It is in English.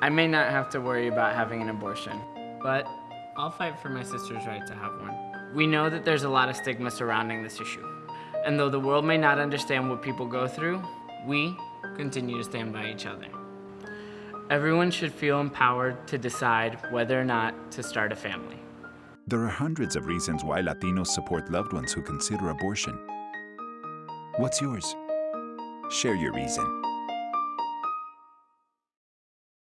I may not have to worry about having an abortion, but I'll fight for my sister's right to have one. We know that there's a lot of stigma surrounding this issue. And though the world may not understand what people go through, we continue to stand by each other. Everyone should feel empowered to decide whether or not to start a family. There are hundreds of reasons why Latinos support loved ones who consider abortion. What's yours? Share your reason.